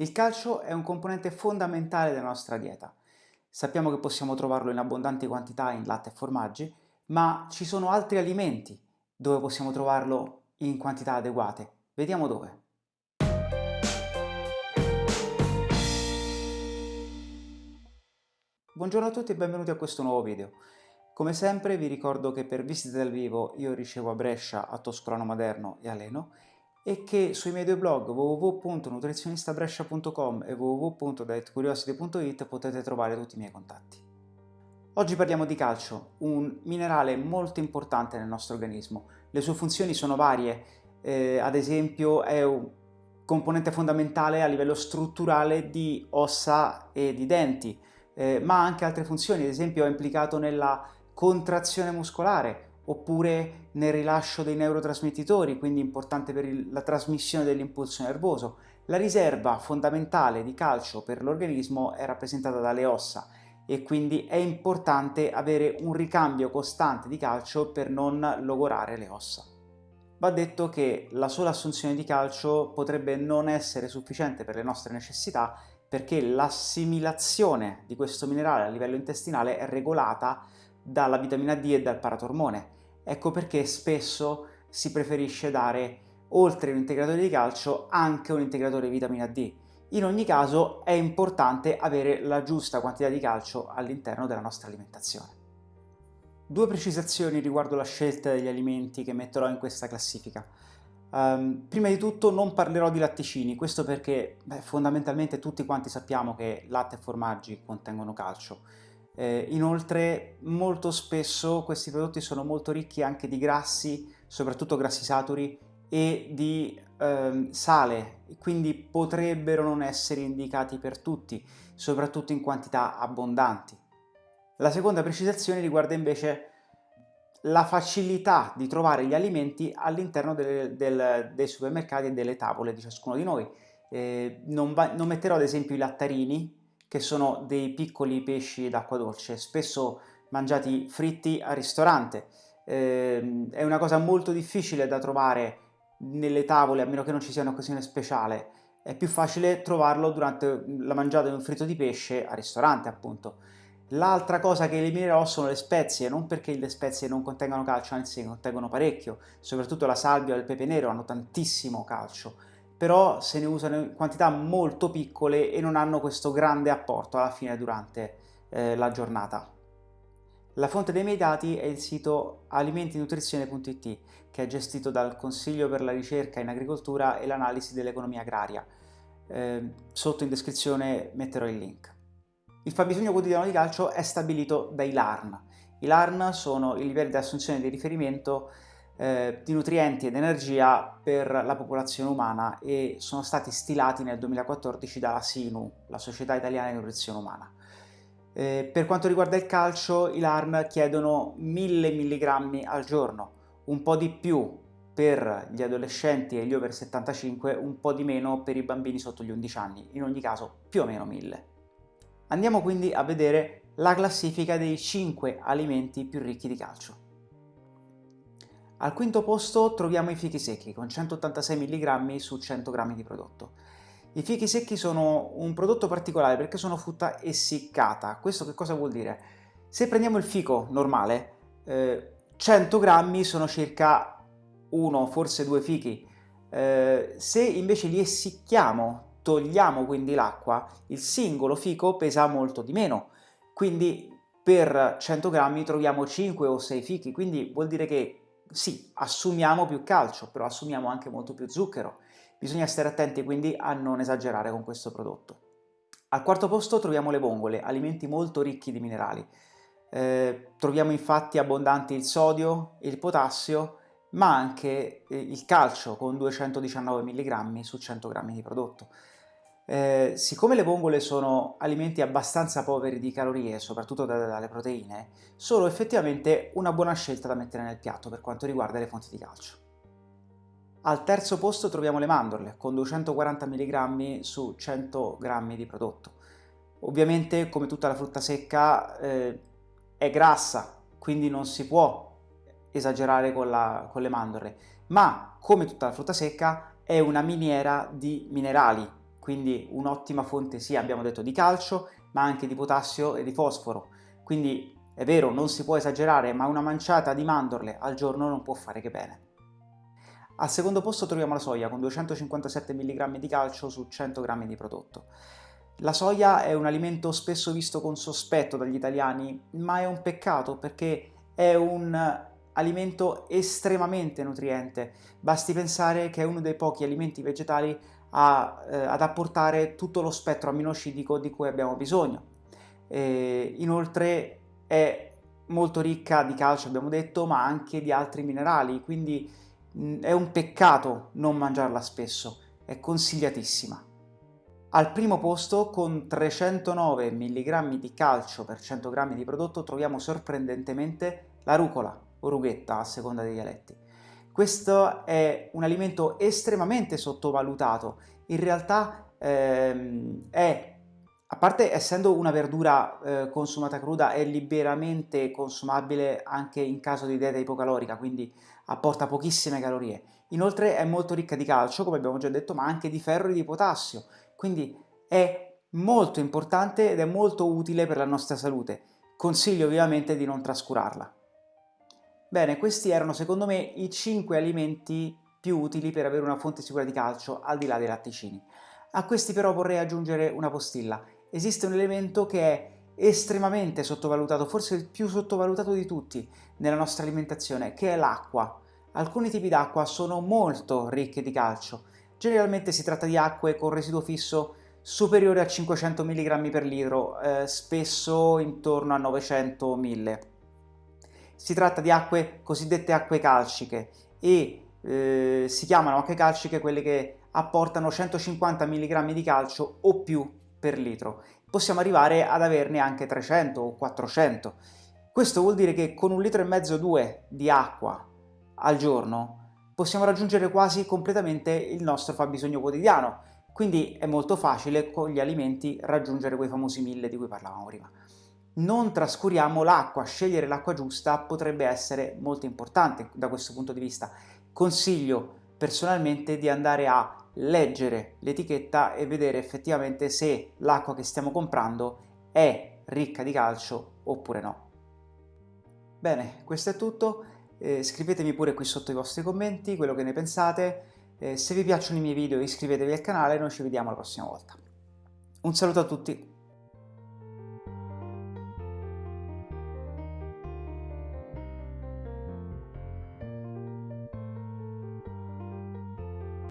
Il calcio è un componente fondamentale della nostra dieta. Sappiamo che possiamo trovarlo in abbondanti quantità in latte e formaggi, ma ci sono altri alimenti dove possiamo trovarlo in quantità adeguate. Vediamo dove. Buongiorno a tutti e benvenuti a questo nuovo video. Come sempre vi ricordo che per visite dal vivo io ricevo a Brescia, a Toscolano Maderno e a Leno e che sui miei due blog www.nutrizionistabrescia.com e www.dietcuriosity.it potete trovare tutti i miei contatti. Oggi parliamo di calcio, un minerale molto importante nel nostro organismo. Le sue funzioni sono varie, eh, ad esempio è un componente fondamentale a livello strutturale di ossa e di denti, eh, ma ha anche altre funzioni, ad esempio è implicato nella contrazione muscolare, oppure nel rilascio dei neurotrasmettitori, quindi importante per il, la trasmissione dell'impulso nervoso. La riserva fondamentale di calcio per l'organismo è rappresentata dalle ossa e quindi è importante avere un ricambio costante di calcio per non logorare le ossa. Va detto che la sola assunzione di calcio potrebbe non essere sufficiente per le nostre necessità perché l'assimilazione di questo minerale a livello intestinale è regolata dalla vitamina D e dal paratormone Ecco perché spesso si preferisce dare, oltre un integratore di calcio, anche un integratore di vitamina D. In ogni caso è importante avere la giusta quantità di calcio all'interno della nostra alimentazione. Due precisazioni riguardo la scelta degli alimenti che metterò in questa classifica. Um, prima di tutto non parlerò di latticini, questo perché beh, fondamentalmente tutti quanti sappiamo che latte e formaggi contengono calcio. Eh, inoltre molto spesso questi prodotti sono molto ricchi anche di grassi, soprattutto grassi saturi, e di ehm, sale, quindi potrebbero non essere indicati per tutti, soprattutto in quantità abbondanti. La seconda precisazione riguarda invece la facilità di trovare gli alimenti all'interno dei supermercati e delle tavole di ciascuno di noi. Eh, non, non metterò ad esempio i lattarini che sono dei piccoli pesci d'acqua dolce, spesso mangiati fritti al ristorante. Eh, è una cosa molto difficile da trovare nelle tavole, a meno che non ci sia un'occasione speciale. È più facile trovarlo durante la mangiata di un fritto di pesce al ristorante, appunto. L'altra cosa che eliminerò sono le spezie, non perché le spezie non contengano calcio, anzi contengono parecchio, soprattutto la salvia e il pepe nero hanno tantissimo calcio, però se ne usano in quantità molto piccole e non hanno questo grande apporto alla fine durante eh, la giornata. La fonte dei miei dati è il sito alimentinutrizione.it che è gestito dal Consiglio per la ricerca in agricoltura e l'analisi dell'economia agraria. Eh, sotto in descrizione metterò il link. Il fabbisogno quotidiano di calcio è stabilito dai LARN. I LARN sono i livelli di assunzione di riferimento eh, di nutrienti ed energia per la popolazione umana e sono stati stilati nel 2014 dalla SINU, la Società Italiana di Nutrizione Umana. Eh, per quanto riguarda il calcio, i LARN chiedono 1000 mg al giorno, un po' di più per gli adolescenti e gli over 75, un po' di meno per i bambini sotto gli 11 anni, in ogni caso più o meno 1000. Andiamo quindi a vedere la classifica dei 5 alimenti più ricchi di calcio. Al quinto posto troviamo i fichi secchi con 186 mg su 100 g di prodotto. I fichi secchi sono un prodotto particolare perché sono frutta essiccata. Questo che cosa vuol dire? Se prendiamo il fico normale, eh, 100 g sono circa uno, forse due fichi. Eh, se invece li essicchiamo, togliamo quindi l'acqua, il singolo fico pesa molto di meno. Quindi per 100 g troviamo 5 o 6 fichi, quindi vuol dire che sì, assumiamo più calcio, però assumiamo anche molto più zucchero. Bisogna stare attenti quindi a non esagerare con questo prodotto. Al quarto posto troviamo le vongole, alimenti molto ricchi di minerali. Eh, troviamo infatti abbondanti il sodio, il potassio, ma anche eh, il calcio con 219 mg su 100 g di prodotto. Eh, siccome le vongole sono alimenti abbastanza poveri di calorie, soprattutto dalle proteine, sono effettivamente una buona scelta da mettere nel piatto per quanto riguarda le fonti di calcio. Al terzo posto troviamo le mandorle, con 240 mg su 100 g di prodotto. Ovviamente, come tutta la frutta secca, eh, è grassa, quindi non si può esagerare con, la, con le mandorle, ma come tutta la frutta secca è una miniera di minerali, quindi un'ottima fonte sia, abbiamo detto, di calcio, ma anche di potassio e di fosforo. Quindi è vero, non si può esagerare, ma una manciata di mandorle al giorno non può fare che bene. Al secondo posto troviamo la soia con 257 mg di calcio su 100 g di prodotto. La soia è un alimento spesso visto con sospetto dagli italiani, ma è un peccato perché è un alimento estremamente nutriente. Basti pensare che è uno dei pochi alimenti vegetali a, eh, ad apportare tutto lo spettro aminoacidico di cui abbiamo bisogno. E inoltre è molto ricca di calcio, abbiamo detto, ma anche di altri minerali, quindi mh, è un peccato non mangiarla spesso, è consigliatissima. Al primo posto, con 309 mg di calcio per 100 g di prodotto, troviamo sorprendentemente la rucola, o rughetta a seconda dei dialetti. Questo è un alimento estremamente sottovalutato, in realtà ehm, è, a parte essendo una verdura eh, consumata cruda, è liberamente consumabile anche in caso di dieta ipocalorica, quindi apporta pochissime calorie. Inoltre è molto ricca di calcio, come abbiamo già detto, ma anche di ferro e di potassio, quindi è molto importante ed è molto utile per la nostra salute. Consiglio ovviamente di non trascurarla. Bene, questi erano secondo me i 5 alimenti più utili per avere una fonte sicura di calcio al di là dei latticini. A questi però vorrei aggiungere una postilla. Esiste un elemento che è estremamente sottovalutato, forse il più sottovalutato di tutti nella nostra alimentazione, che è l'acqua. Alcuni tipi d'acqua sono molto ricche di calcio, Generalmente si tratta di acque con residuo fisso superiore a 500 mg per litro, eh, spesso intorno a 900-1000. Si tratta di acque cosiddette acque calciche e eh, si chiamano acque calciche quelle che apportano 150 mg di calcio o più per litro. Possiamo arrivare ad averne anche 300 o 400. Questo vuol dire che con un litro e mezzo, due di acqua al giorno possiamo raggiungere quasi completamente il nostro fabbisogno quotidiano, quindi è molto facile con gli alimenti raggiungere quei famosi mille di cui parlavamo prima. Non trascuriamo l'acqua, scegliere l'acqua giusta potrebbe essere molto importante da questo punto di vista. Consiglio personalmente di andare a leggere l'etichetta e vedere effettivamente se l'acqua che stiamo comprando è ricca di calcio oppure no. Bene, questo è tutto. Eh, scrivetemi pure qui sotto i vostri commenti quello che ne pensate, eh, se vi piacciono i miei video iscrivetevi al canale noi ci vediamo la prossima volta. Un saluto a tutti!